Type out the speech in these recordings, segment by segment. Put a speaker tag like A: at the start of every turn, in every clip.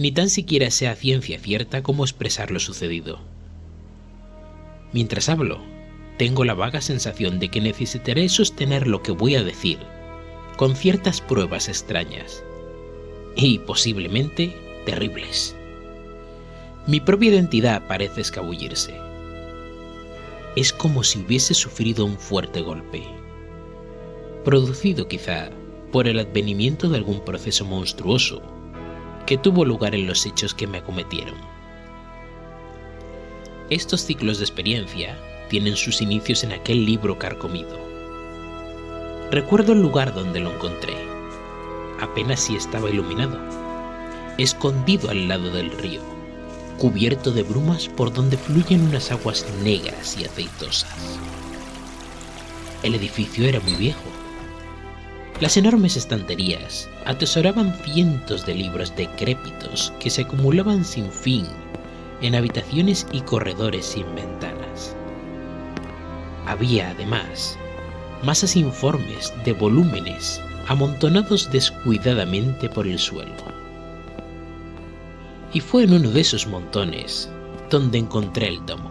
A: ni tan siquiera sé a ciencia cierta cómo expresar lo sucedido. Mientras hablo, tengo la vaga sensación de que necesitaré sostener lo que voy a decir con ciertas pruebas extrañas y posiblemente terribles. Mi propia identidad parece escabullirse. Es como si hubiese sufrido un fuerte golpe, producido quizá por el advenimiento de algún proceso monstruoso que tuvo lugar en los hechos que me acometieron. Estos ciclos de experiencia tienen sus inicios en aquel libro carcomido. Recuerdo el lugar donde lo encontré. Apenas si estaba iluminado, escondido al lado del río, cubierto de brumas por donde fluyen unas aguas negras y aceitosas. El edificio era muy viejo, las enormes estanterías atesoraban cientos de libros decrépitos que se acumulaban sin fin en habitaciones y corredores sin ventanas. Había, además, masas informes de volúmenes amontonados descuidadamente por el suelo. Y fue en uno de esos montones donde encontré el tomo.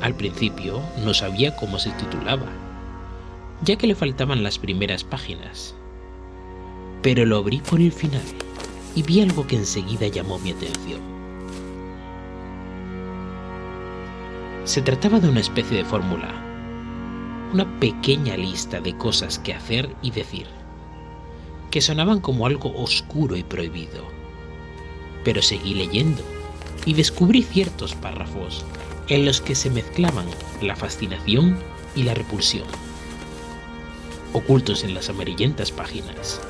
A: Al principio no sabía cómo se titulaba, ya que le faltaban las primeras páginas. Pero lo abrí por el final y vi algo que enseguida llamó mi atención. Se trataba de una especie de fórmula, una pequeña lista de cosas que hacer y decir, que sonaban como algo oscuro y prohibido. Pero seguí leyendo y descubrí ciertos párrafos en los que se mezclaban la fascinación y la repulsión ocultos en las amarillentas páginas,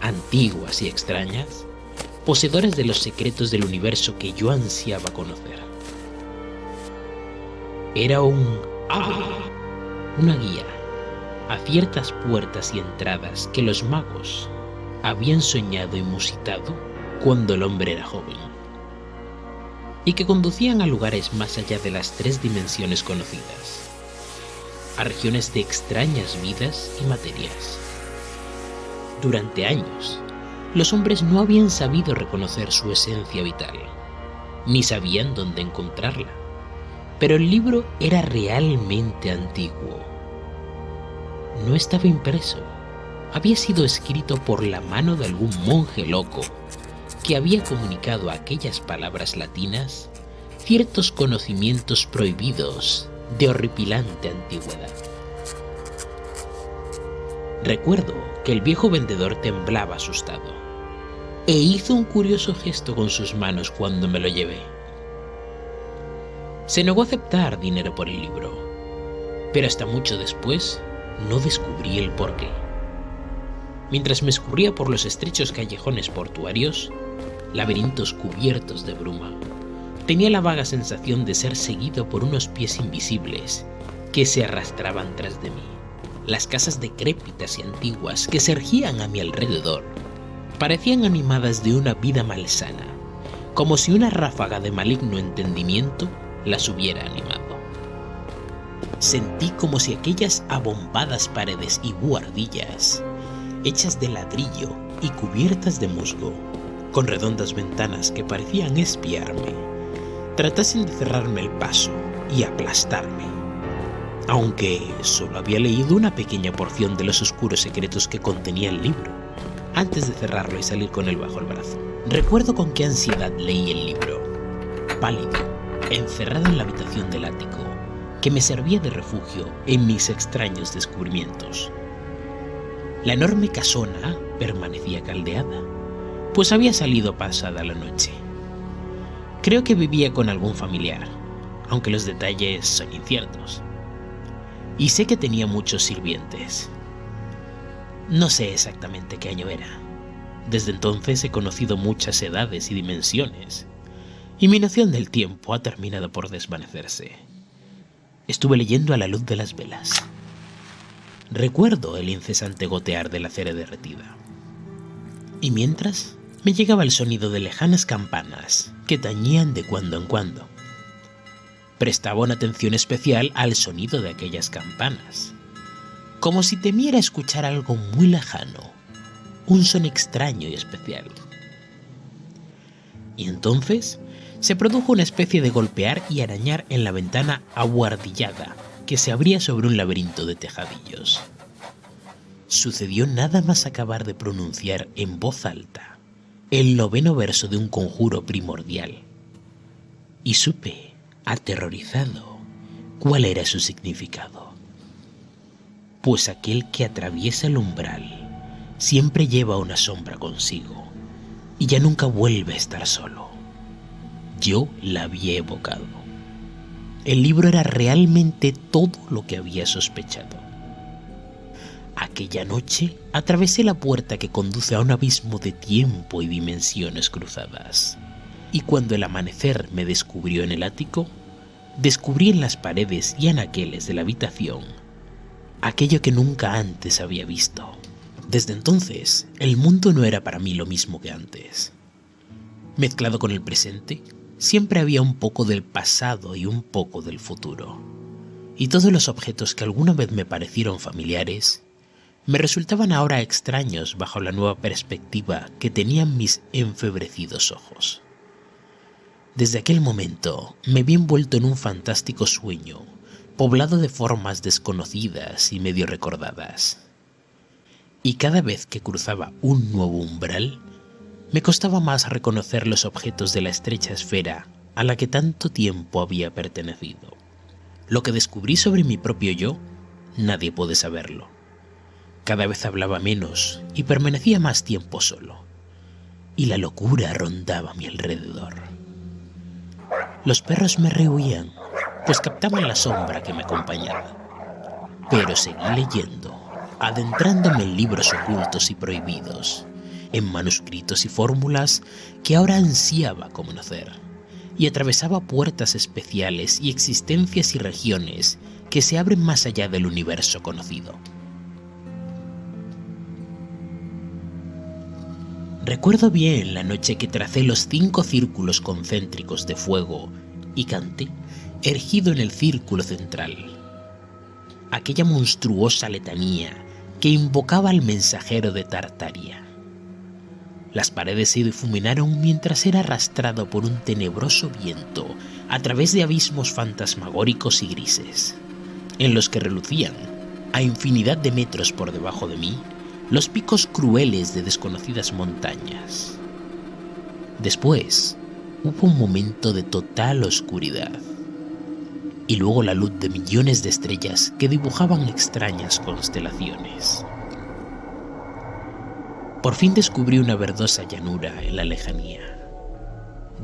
A: antiguas y extrañas, poseedores de los secretos del universo que yo ansiaba conocer. Era un... ¡Ah! Una guía a ciertas puertas y entradas que los magos habían soñado y musitado cuando el hombre era joven, y que conducían a lugares más allá de las tres dimensiones conocidas a regiones de extrañas vidas y materias. Durante años, los hombres no habían sabido reconocer su esencia vital, ni sabían dónde encontrarla, pero el libro era realmente antiguo. No estaba impreso, había sido escrito por la mano de algún monje loco que había comunicado a aquellas palabras latinas ciertos conocimientos prohibidos de horripilante antigüedad. Recuerdo que el viejo vendedor temblaba asustado e hizo un curioso gesto con sus manos cuando me lo llevé. Se negó a aceptar dinero por el libro, pero hasta mucho después no descubrí el porqué. Mientras me escurría por los estrechos callejones portuarios, laberintos cubiertos de bruma, Tenía la vaga sensación de ser seguido por unos pies invisibles que se arrastraban tras de mí. Las casas decrépitas y antiguas que se ergían a mi alrededor parecían animadas de una vida malsana, como si una ráfaga de maligno entendimiento las hubiera animado. Sentí como si aquellas abombadas paredes y buhardillas, hechas de ladrillo y cubiertas de musgo, con redondas ventanas que parecían espiarme, tratasen de cerrarme el paso y aplastarme. Aunque solo había leído una pequeña porción de los oscuros secretos que contenía el libro, antes de cerrarlo y salir con él bajo el brazo. Recuerdo con qué ansiedad leí el libro, pálido, encerrado en la habitación del ático, que me servía de refugio en mis extraños descubrimientos. La enorme casona permanecía caldeada, pues había salido pasada la noche. Creo que vivía con algún familiar, aunque los detalles son inciertos. Y sé que tenía muchos sirvientes. No sé exactamente qué año era. Desde entonces he conocido muchas edades y dimensiones, y mi noción del tiempo ha terminado por desvanecerse. Estuve leyendo a la luz de las velas. Recuerdo el incesante gotear de la cera derretida. Y mientras, me llegaba el sonido de lejanas campanas que tañían de cuando en cuando. Prestaba una atención especial al sonido de aquellas campanas, como si temiera escuchar algo muy lejano, un son extraño y especial. Y entonces se produjo una especie de golpear y arañar en la ventana aguardillada que se abría sobre un laberinto de tejadillos. Sucedió nada más acabar de pronunciar en voz alta el noveno verso de un conjuro primordial. Y supe, aterrorizado, cuál era su significado. Pues aquel que atraviesa el umbral siempre lleva una sombra consigo y ya nunca vuelve a estar solo. Yo la había evocado. El libro era realmente todo lo que había sospechado. Aquella noche atravesé la puerta que conduce a un abismo de tiempo y dimensiones cruzadas. Y cuando el amanecer me descubrió en el ático, descubrí en las paredes y anaqueles de la habitación aquello que nunca antes había visto. Desde entonces, el mundo no era para mí lo mismo que antes. Mezclado con el presente, siempre había un poco del pasado y un poco del futuro. Y todos los objetos que alguna vez me parecieron familiares, me resultaban ahora extraños bajo la nueva perspectiva que tenían mis enfebrecidos ojos. Desde aquel momento me vi envuelto en un fantástico sueño, poblado de formas desconocidas y medio recordadas. Y cada vez que cruzaba un nuevo umbral, me costaba más reconocer los objetos de la estrecha esfera a la que tanto tiempo había pertenecido. Lo que descubrí sobre mi propio yo, nadie puede saberlo. Cada vez hablaba menos y permanecía más tiempo solo. Y la locura rondaba a mi alrededor. Los perros me rehuían, pues captaban la sombra que me acompañaba. Pero seguí leyendo, adentrándome en libros ocultos y prohibidos en manuscritos y fórmulas que ahora ansiaba conocer, y atravesaba puertas especiales y existencias y regiones que se abren más allá del universo conocido. Recuerdo bien la noche que tracé los cinco círculos concéntricos de fuego y canté, ergido en el círculo central. Aquella monstruosa letanía que invocaba al mensajero de Tartaria. Las paredes se difuminaron mientras era arrastrado por un tenebroso viento a través de abismos fantasmagóricos y grises, en los que relucían, a infinidad de metros por debajo de mí, los picos crueles de desconocidas montañas. Después, hubo un momento de total oscuridad, y luego la luz de millones de estrellas que dibujaban extrañas constelaciones. Por fin descubrí una verdosa llanura en la lejanía,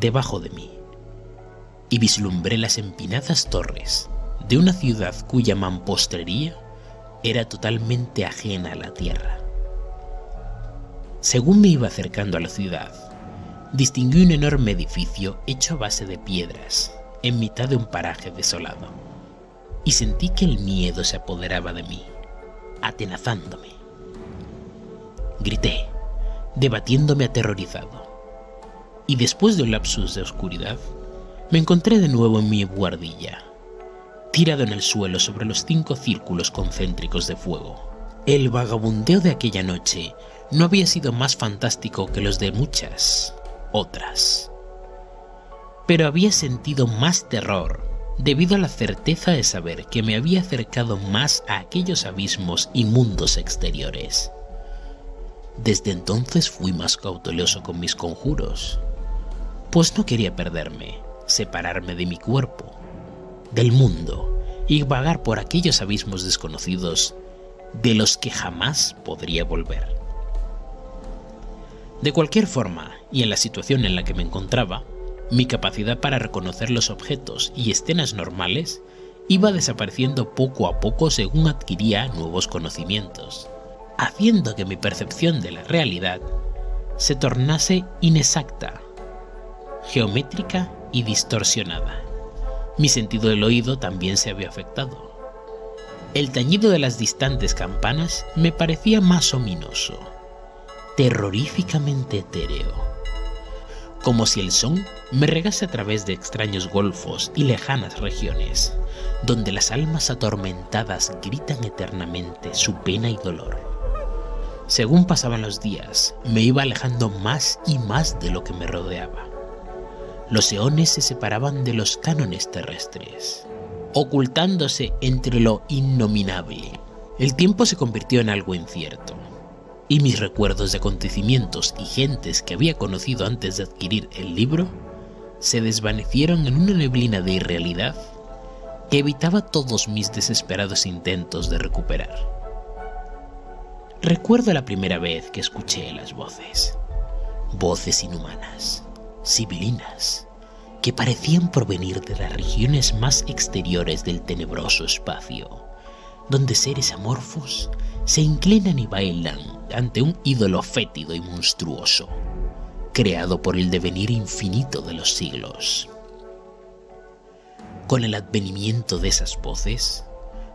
A: debajo de mí, y vislumbré las empinadas torres de una ciudad cuya mampostería era totalmente ajena a la tierra. Según me iba acercando a la ciudad, distinguí un enorme edificio hecho a base de piedras en mitad de un paraje desolado, y sentí que el miedo se apoderaba de mí, atenazándome. Grité, debatiéndome aterrorizado. Y después de un lapsus de oscuridad, me encontré de nuevo en mi guardilla, tirado en el suelo sobre los cinco círculos concéntricos de fuego. El vagabundeo de aquella noche no había sido más fantástico que los de muchas otras. Pero había sentido más terror debido a la certeza de saber que me había acercado más a aquellos abismos y mundos exteriores. Desde entonces fui más cauteloso con mis conjuros, pues no quería perderme, separarme de mi cuerpo, del mundo y vagar por aquellos abismos desconocidos de los que jamás podría volver. De cualquier forma, y en la situación en la que me encontraba, mi capacidad para reconocer los objetos y escenas normales iba desapareciendo poco a poco según adquiría nuevos conocimientos haciendo que mi percepción de la realidad se tornase inexacta, geométrica y distorsionada. Mi sentido del oído también se había afectado. El tañido de las distantes campanas me parecía más ominoso, terroríficamente etéreo, como si el son me regase a través de extraños golfos y lejanas regiones, donde las almas atormentadas gritan eternamente su pena y dolor. Según pasaban los días, me iba alejando más y más de lo que me rodeaba. los eones se separaban de los cánones terrestres, ocultándose entre lo innominable. El tiempo se convirtió en algo incierto, y mis recuerdos de acontecimientos y gentes que había conocido antes de adquirir el libro se desvanecieron en una neblina de irrealidad que evitaba todos mis desesperados intentos de recuperar. Recuerdo la primera vez que escuché las voces, voces inhumanas, sibilinas, que parecían provenir de las regiones más exteriores del tenebroso espacio, donde seres amorfos se inclinan y bailan ante un ídolo fétido y monstruoso, creado por el devenir infinito de los siglos. Con el advenimiento de esas voces,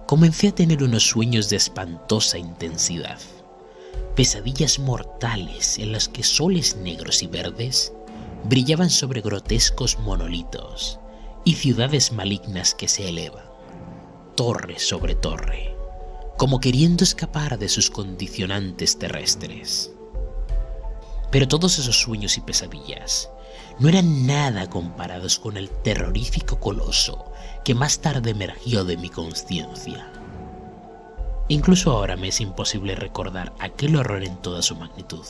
A: comencé a tener unos sueños de espantosa intensidad, pesadillas mortales en las que soles negros y verdes brillaban sobre grotescos monolitos y ciudades malignas que se elevan, torre sobre torre, como queriendo escapar de sus condicionantes terrestres. Pero todos esos sueños y pesadillas no eran nada comparados con el terrorífico coloso que más tarde emergió de mi conciencia. Incluso ahora me es imposible recordar aquel horror en toda su magnitud.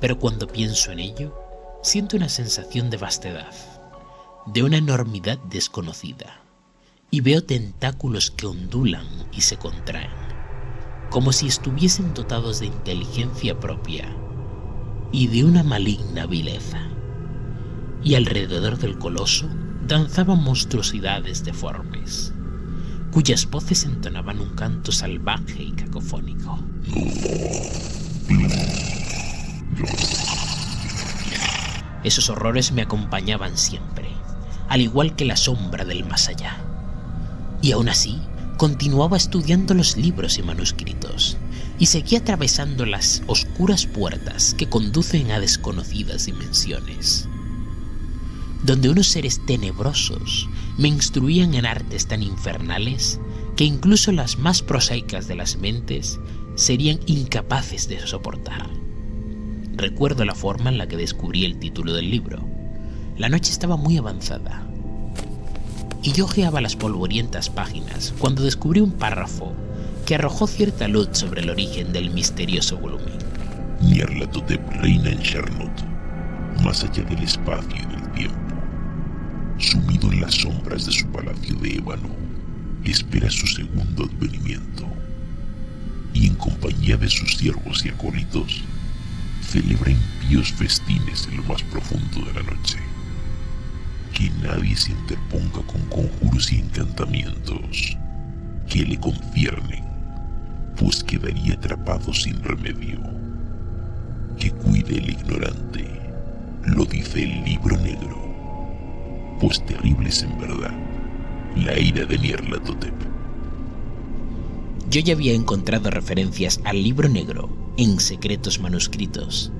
A: Pero cuando pienso en ello, siento una sensación de vastedad, de una enormidad desconocida, y veo tentáculos que ondulan y se contraen, como si estuviesen dotados de inteligencia propia y de una maligna vileza. Y alrededor del coloso danzaban monstruosidades deformes, cuyas voces entonaban un canto salvaje y cacofónico. Esos horrores me acompañaban siempre, al igual que la sombra del más allá. Y aún así, continuaba estudiando los libros y manuscritos, y seguía atravesando las oscuras puertas que conducen a desconocidas dimensiones, donde unos seres tenebrosos me instruían en artes tan infernales que incluso las más prosaicas de las mentes serían incapaces de soportar. Recuerdo la forma en la que descubrí el título del libro. La noche estaba muy avanzada. Y yo ojeaba las polvorientas páginas cuando descubrí un párrafo que arrojó cierta luz sobre el origen del misterioso volumen.
B: Nyarlathotep reina en Charnot, más allá del espacio y del tiempo. Sumido en las sombras de su palacio de ébano, espera su segundo advenimiento. Y en compañía de sus siervos y acólitos, celebra impíos festines en lo más profundo de la noche. Que nadie se interponga con conjuros y encantamientos que le conciernen, pues quedaría atrapado sin remedio. Que cuide el ignorante, lo dice el libro negro, pues terrible es en verdad la ira de Nyarlathotep.
A: Yo ya había encontrado referencias al libro negro en secretos manuscritos.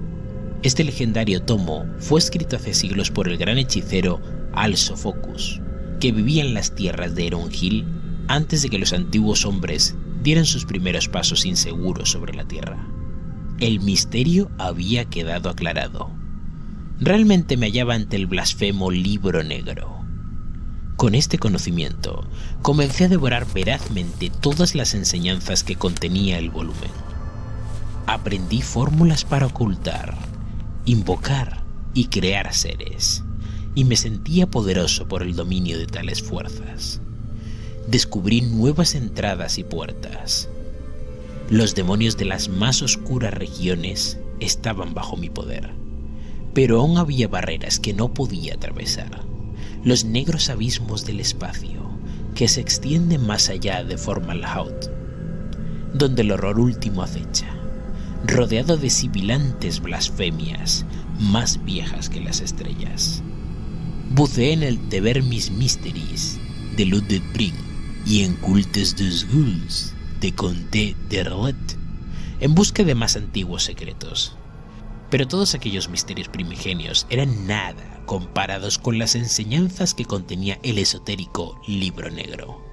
A: Este legendario tomo fue escrito hace siglos por el gran hechicero Al Sofocus, que vivía en las tierras de Erongil antes de que los antiguos hombres dieran sus primeros pasos inseguros sobre la tierra. El misterio había quedado aclarado. Realmente me hallaba ante el blasfemo libro negro. Con este conocimiento, comencé a devorar verazmente todas las enseñanzas que contenía el volumen aprendí fórmulas para ocultar, invocar y crear seres, y me sentía poderoso por el dominio de tales fuerzas. Descubrí nuevas entradas y puertas. Los demonios de las más oscuras regiones estaban bajo mi poder, pero aún había barreras que no podía atravesar, los negros abismos del espacio que se extienden más allá de Formalhaut, donde el horror último acecha rodeado de sibilantes blasfemias más viejas que las estrellas. Buceé en el Deber Mis Mysteries de Ludwig Brink y en Cultes des Ghouls de Comte de en busca de más antiguos secretos. Pero todos aquellos misterios primigenios eran nada comparados con las enseñanzas que contenía el esotérico libro negro.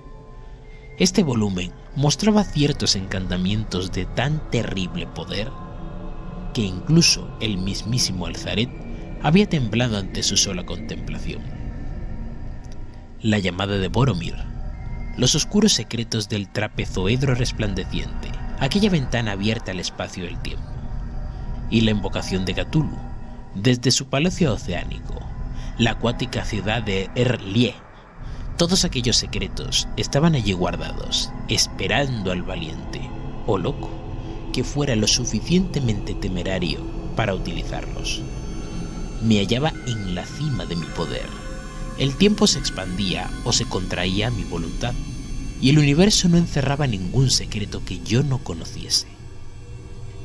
A: Este volumen mostraba ciertos encantamientos de tan terrible poder que incluso el mismísimo Alzaret había temblado ante su sola contemplación. La llamada de Boromir, los oscuros secretos del trapezoedro resplandeciente, aquella ventana abierta al espacio del tiempo, y la invocación de Cthulhu, desde su palacio oceánico, la acuática ciudad de Erlie. Todos aquellos secretos estaban allí guardados, esperando al valiente, o loco, que fuera lo suficientemente temerario para utilizarlos. Me hallaba en la cima de mi poder. El tiempo se expandía o se contraía a mi voluntad, y el universo no encerraba ningún secreto que yo no conociese.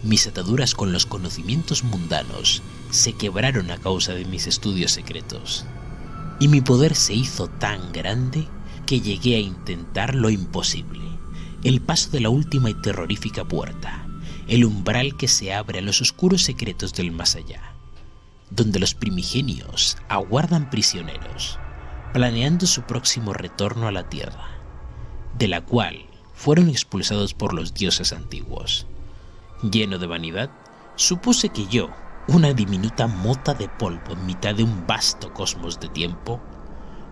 A: Mis ataduras con los conocimientos mundanos se quebraron a causa de mis estudios secretos, y mi poder se hizo tan grande que llegué a intentar lo imposible, el paso de la última y terrorífica puerta, el umbral que se abre a los oscuros secretos del más allá, donde los primigenios aguardan prisioneros, planeando su próximo retorno a la tierra, de la cual fueron expulsados por los dioses antiguos. Lleno de vanidad, supuse que yo, una diminuta mota de polvo en mitad de un vasto cosmos de tiempo,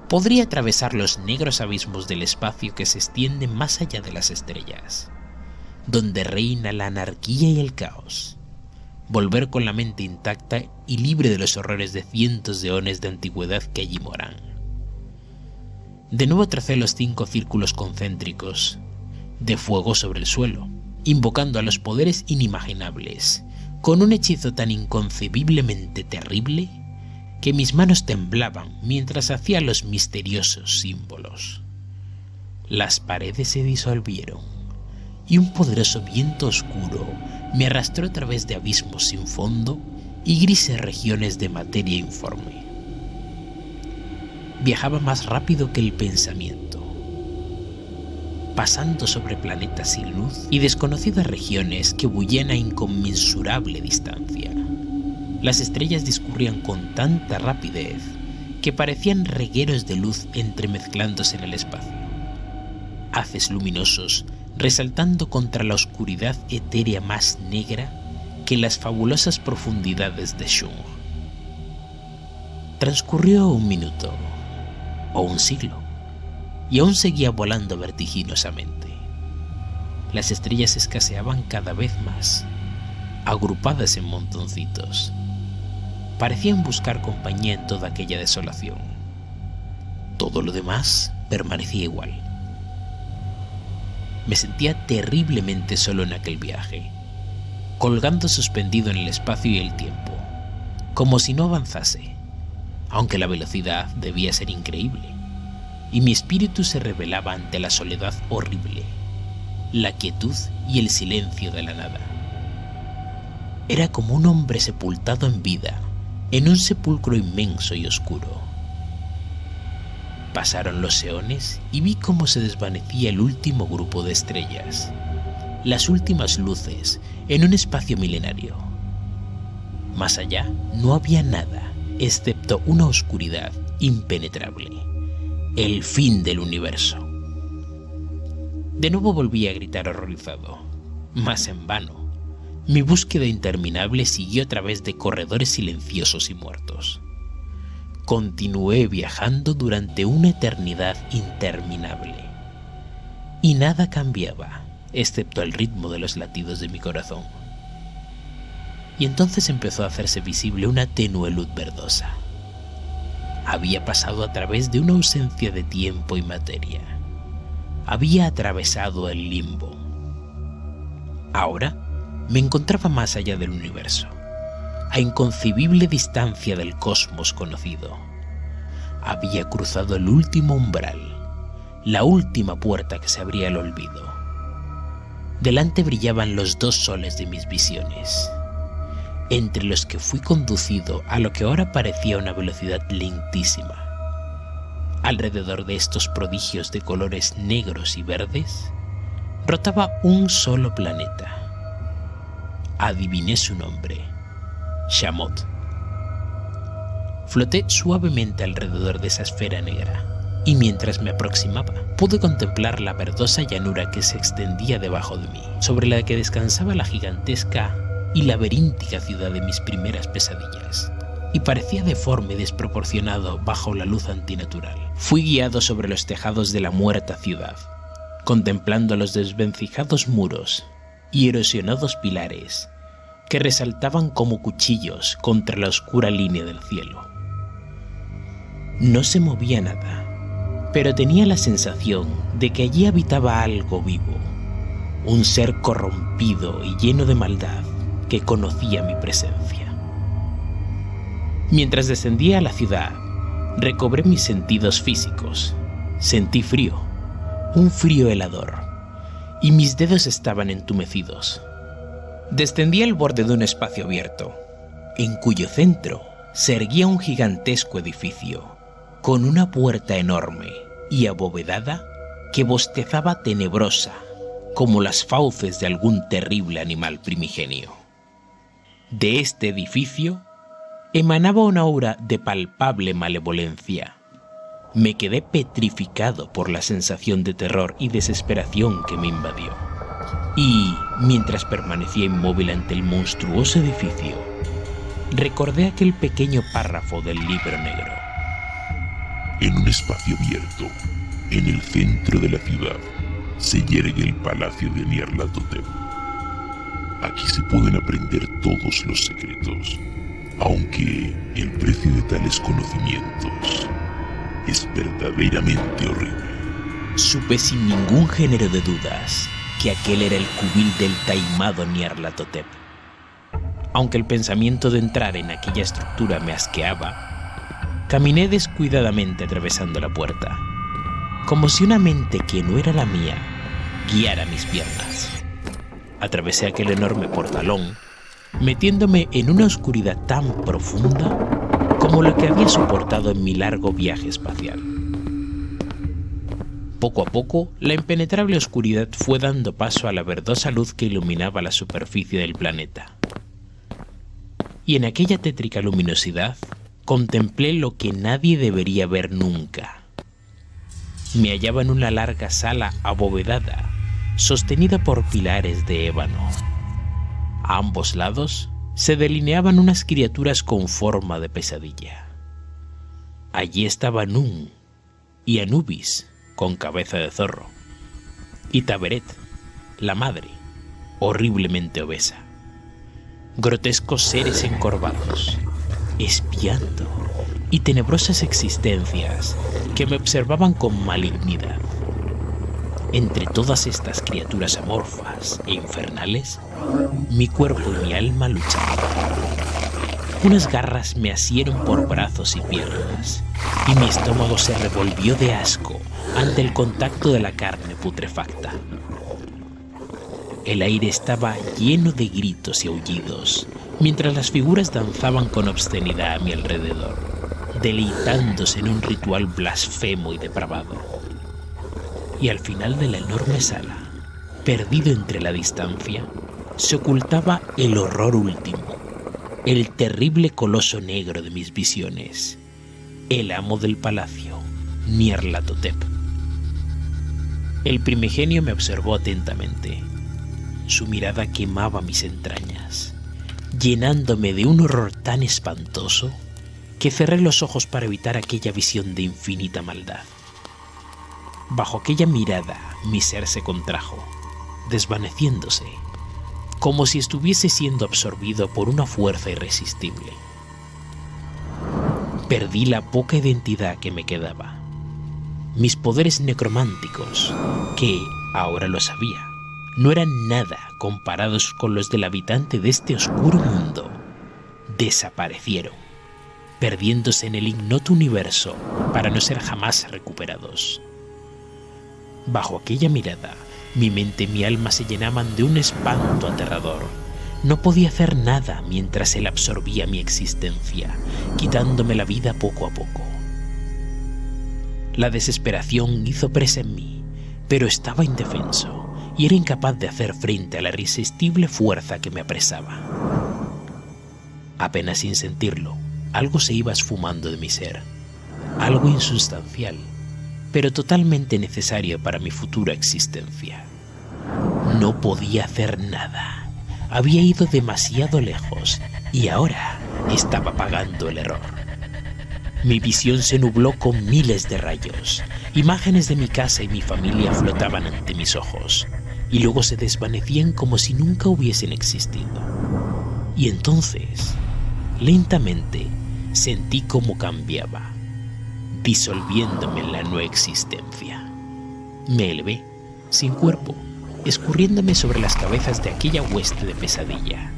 A: podría atravesar los negros abismos del espacio que se extiende más allá de las estrellas, donde reina la anarquía y el caos, volver con la mente intacta y libre de los horrores de cientos de eones de antigüedad que allí moran. De nuevo tracé los cinco círculos concéntricos de fuego sobre el suelo, invocando a los poderes inimaginables con un hechizo tan inconcebiblemente terrible que mis manos temblaban mientras hacía los misteriosos símbolos. Las paredes se disolvieron y un poderoso viento oscuro me arrastró a través de abismos sin fondo y grises regiones de materia informe. Viajaba más rápido que el pensamiento pasando sobre planetas sin luz y desconocidas regiones que bullían a inconmensurable distancia. Las estrellas discurrían con tanta rapidez que parecían regueros de luz entremezclándose en el espacio. Haces luminosos resaltando contra la oscuridad etérea más negra que las fabulosas profundidades de Shung. Transcurrió un minuto o un siglo y aún seguía volando vertiginosamente. Las estrellas escaseaban cada vez más, agrupadas en montoncitos. Parecían buscar compañía en toda aquella desolación. Todo lo demás permanecía igual. Me sentía terriblemente solo en aquel viaje, colgando suspendido en el espacio y el tiempo, como si no avanzase, aunque la velocidad debía ser increíble y mi espíritu se revelaba ante la soledad horrible, la quietud y el silencio de la nada. Era como un hombre sepultado en vida, en un sepulcro inmenso y oscuro. Pasaron los eones y vi cómo se desvanecía el último grupo de estrellas, las últimas luces en un espacio milenario. Más allá no había nada, excepto una oscuridad impenetrable el fin del universo. De nuevo volví a gritar horrorizado, mas en vano. Mi búsqueda interminable siguió a través de corredores silenciosos y muertos. Continué viajando durante una eternidad interminable. Y nada cambiaba, excepto el ritmo de los latidos de mi corazón. Y entonces empezó a hacerse visible una tenue luz verdosa había pasado a través de una ausencia de tiempo y materia. Había atravesado el limbo. Ahora me encontraba más allá del universo, a inconcebible distancia del cosmos conocido. Había cruzado el último umbral, la última puerta que se abría al olvido. Delante brillaban los dos soles de mis visiones entre los que fui conducido a lo que ahora parecía una velocidad lentísima. Alrededor de estos prodigios de colores negros y verdes, rotaba un solo planeta. Adiviné su nombre, Shamot. Floté suavemente alrededor de esa esfera negra, y mientras me aproximaba, pude contemplar la verdosa llanura que se extendía debajo de mí, sobre la que descansaba la gigantesca y laberíntica ciudad de mis primeras pesadillas. y parecía deforme y desproporcionado bajo la luz antinatural. Fui guiado sobre los tejados de la muerta ciudad, contemplando los desvencijados muros y erosionados pilares que resaltaban como cuchillos contra la oscura línea del cielo. No se movía nada, pero tenía la sensación de que allí habitaba algo vivo, un ser corrompido y lleno de maldad que conocía mi presencia. Mientras descendía a la ciudad, recobré mis sentidos físicos. Sentí frío, un frío helador, y mis dedos estaban entumecidos. Descendí al borde de un espacio abierto, en cuyo centro se erguía un gigantesco edificio, con una puerta enorme y abovedada que bostezaba tenebrosa como las fauces de algún terrible animal primigenio. De este edificio emanaba una aura de palpable malevolencia. Me quedé petrificado por la sensación de terror y desesperación que me invadió. Y, mientras permanecía inmóvil ante el monstruoso edificio, recordé aquel pequeño párrafo del libro negro.
B: En un espacio abierto, en el centro de la ciudad, se yergue el palacio de Nyarlathotep. Aquí se pueden aprender todos los secretos, aunque el precio de tales conocimientos es verdaderamente horrible.
A: Supe sin ningún género de dudas que aquel era el cubil del taimado Nyarlathotep. Aunque el pensamiento de entrar en aquella estructura me asqueaba, caminé descuidadamente atravesando la puerta, como si una mente que no era la mía guiara mis piernas. Atravesé aquel enorme portalón, metiéndome en una oscuridad tan profunda como la que había soportado en mi largo viaje espacial. Poco a poco, la impenetrable oscuridad fue dando paso a la verdosa luz que iluminaba la superficie del planeta. Y en aquella tétrica luminosidad contemplé lo que nadie debería ver nunca. Me hallaba en una larga sala abovedada, sostenida por pilares de ébano. A ambos lados se delineaban unas criaturas con forma de pesadilla. Allí estaba Nun y Anubis, con cabeza de zorro, y Taberet, la madre, horriblemente obesa. Grotescos seres encorvados, espiando, y tenebrosas existencias que me observaban con malignidad. Entre todas estas criaturas amorfas e infernales, mi cuerpo y mi alma luchaban. Unas garras me asieron por brazos y piernas, y mi estómago se revolvió de asco ante el contacto de la carne putrefacta. El aire estaba lleno de gritos y aullidos, mientras las figuras danzaban con obscenidad a mi alrededor, deleitándose en un ritual blasfemo y depravado. Y al final de la enorme sala, perdido entre la distancia, se ocultaba el horror último el terrible coloso negro de mis visiones, el amo del palacio, Nierlatotep. El primigenio me observó atentamente. Su mirada quemaba mis entrañas, llenándome de un horror tan espantoso que cerré los ojos para evitar aquella visión de infinita maldad. Bajo aquella mirada mi ser se contrajo, desvaneciéndose como si estuviese siendo absorbido por una fuerza irresistible. Perdí la poca identidad que me quedaba. Mis poderes necrománticos, que, ahora lo sabía, no eran nada comparados con los del habitante de este oscuro mundo, desaparecieron, perdiéndose en el ignoto universo para no ser jamás recuperados. Bajo aquella mirada, mi mente y mi alma se llenaban de un espanto aterrador. No podía hacer nada mientras él absorbía mi existencia, quitándome la vida poco a poco. La desesperación hizo presa en mí, pero estaba indefenso y era incapaz de hacer frente a la irresistible fuerza que me apresaba. Apenas sin sentirlo, algo se iba esfumando de mi ser, algo insustancial, pero totalmente necesario para mi futura existencia. No podía hacer nada. había ido demasiado lejos y ahora estaba pagando el error. Mi visión se nubló con miles de rayos. Imágenes de mi casa y mi familia flotaban ante mis ojos y luego se desvanecían como si nunca hubiesen existido. Y entonces, lentamente, sentí cómo cambiaba, disolviéndome en la no existencia. Me elevé, sin cuerpo, escurriéndome sobre las cabezas de aquella hueste de pesadilla,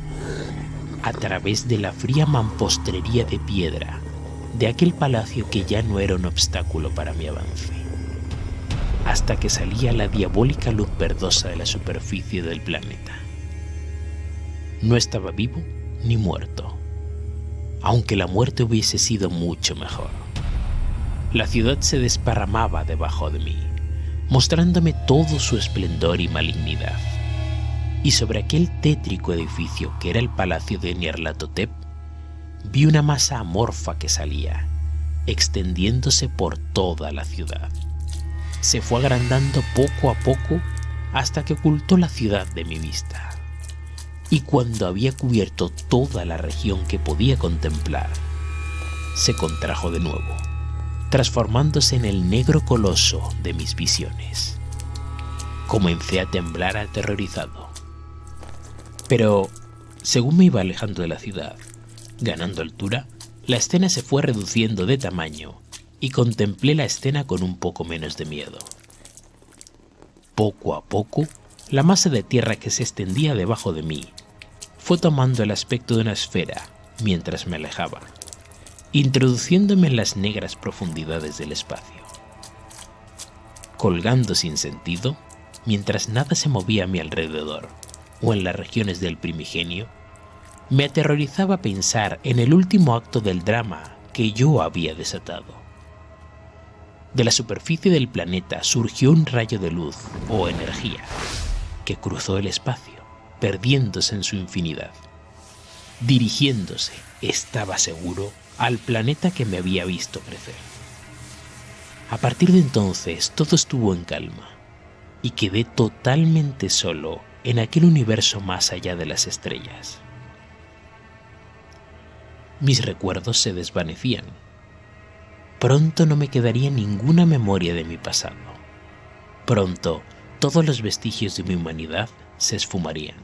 A: a través de la fría mampostrería de piedra de aquel palacio que ya no era un obstáculo para mi avance, hasta que salía la diabólica luz verdosa de la superficie del planeta. No estaba vivo ni muerto, aunque la muerte hubiese sido mucho mejor. La ciudad se desparramaba debajo de mí, mostrándome todo su esplendor y malignidad. Y sobre aquel tétrico edificio que era el palacio de Nyarlathotep, vi una masa amorfa que salía, extendiéndose por toda la ciudad. Se fue agrandando poco a poco hasta que ocultó la ciudad de mi vista. Y cuando había cubierto toda la región que podía contemplar, se contrajo de nuevo, transformándose en el negro coloso de mis visiones. Comencé a temblar aterrorizado. Pero, según me iba alejando de la ciudad, Ganando altura, la escena se fue reduciendo de tamaño y contemplé la escena con un poco menos de miedo. Poco a poco, la masa de tierra que se extendía debajo de mí fue tomando el aspecto de una esfera mientras me alejaba, introduciéndome en las negras profundidades del espacio. Colgando sin sentido, mientras nada se movía a mi alrededor o en las regiones del primigenio, me aterrorizaba pensar en el último acto del drama que yo había desatado. De la superficie del planeta surgió un rayo de luz o energía que cruzó el espacio, perdiéndose en su infinidad, dirigiéndose, estaba seguro, al planeta que me había visto crecer. A partir de entonces todo estuvo en calma y quedé totalmente solo en aquel universo más allá de las estrellas mis recuerdos se desvanecían. Pronto no me quedaría ninguna memoria de mi pasado. Pronto todos los vestigios de mi humanidad se esfumarían.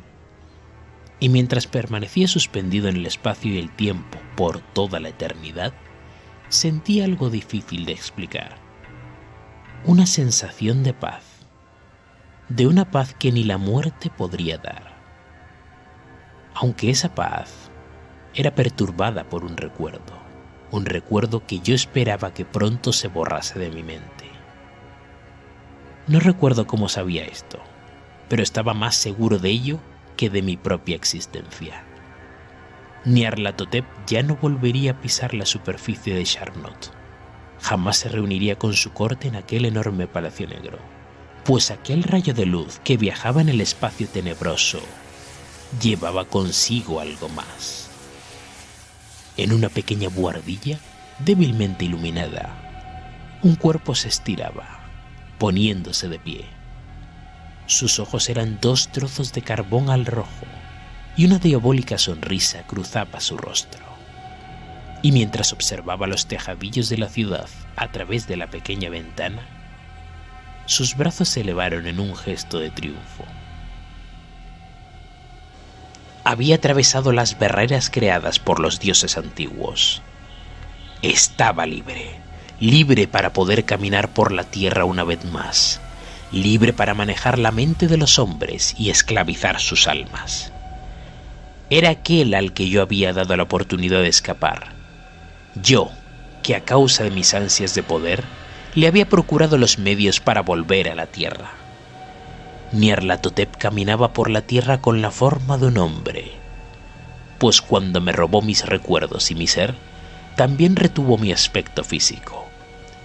A: Y mientras permanecía suspendido en el espacio y el tiempo por toda la eternidad, sentí algo difícil de explicar. Una sensación de paz. De una paz que ni la muerte podría dar. Aunque esa paz era perturbada por un recuerdo, un recuerdo que yo esperaba que pronto se borrase de mi mente. No recuerdo cómo sabía esto, pero estaba más seguro de ello que de mi propia existencia. Nyarlathotep ya no volvería a pisar la superficie de Charnot. Jamás se reuniría con su corte en aquel enorme palacio negro, pues aquel rayo de luz que viajaba en el espacio tenebroso llevaba consigo algo más. En una pequeña buhardilla, débilmente iluminada, un cuerpo se estiraba, poniéndose de pie. Sus ojos eran dos trozos de carbón al rojo y una diabólica sonrisa cruzaba su rostro. Y mientras observaba los tejadillos de la ciudad a través de la pequeña ventana, sus brazos se elevaron en un gesto de triunfo había atravesado las barreras creadas por los dioses antiguos. Estaba libre, libre para poder caminar por la tierra una vez más, libre para manejar la mente de los hombres y esclavizar sus almas. Era aquel al que yo había dado la oportunidad de escapar. Yo, que a causa de mis ansias de poder, le había procurado los medios para volver a la tierra. Nyarlathotep caminaba por la tierra con la forma de un hombre, pues cuando me robó mis recuerdos y mi ser, también retuvo mi aspecto físico.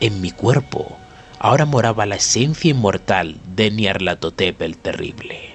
A: En mi cuerpo ahora moraba la esencia inmortal de Nyarlathotep el Terrible.